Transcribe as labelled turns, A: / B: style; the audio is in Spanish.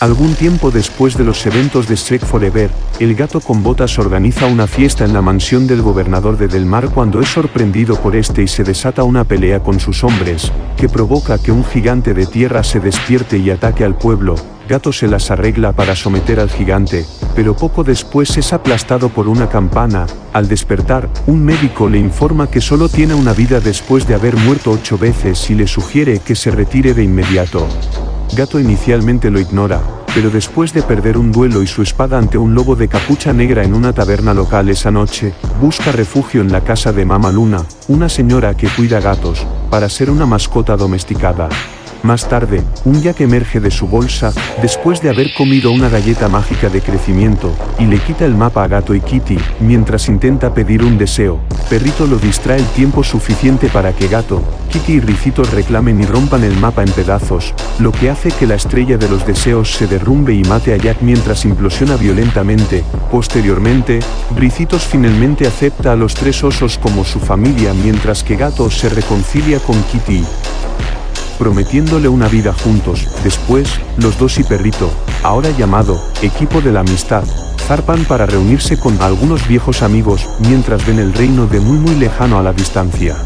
A: Algún tiempo después de los eventos de Shrek Forever, el gato con botas organiza una fiesta en la mansión del gobernador de Del Mar cuando es sorprendido por este y se desata una pelea con sus hombres, que provoca que un gigante de tierra se despierte y ataque al pueblo, Gato se las arregla para someter al gigante, pero poco después es aplastado por una campana, al despertar, un médico le informa que solo tiene una vida después de haber muerto ocho veces y le sugiere que se retire de inmediato. Gato inicialmente lo ignora, pero después de perder un duelo y su espada ante un lobo de capucha negra en una taberna local esa noche, busca refugio en la casa de Mama Luna, una señora que cuida gatos, para ser una mascota domesticada. Más tarde, un Jack emerge de su bolsa, después de haber comido una galleta mágica de crecimiento, y le quita el mapa a Gato y Kitty, mientras intenta pedir un deseo. Perrito lo distrae el tiempo suficiente para que Gato, Kitty y Ricitos reclamen y rompan el mapa en pedazos, lo que hace que la estrella de los deseos se derrumbe y mate a Jack mientras implosiona violentamente. Posteriormente, Ricitos finalmente acepta a los tres osos como su familia mientras que Gato se reconcilia con Kitty prometiéndole una vida juntos. Después, los dos y Perrito, ahora llamado, equipo de la amistad, zarpan para reunirse con algunos viejos amigos, mientras ven el reino de muy muy lejano a la distancia.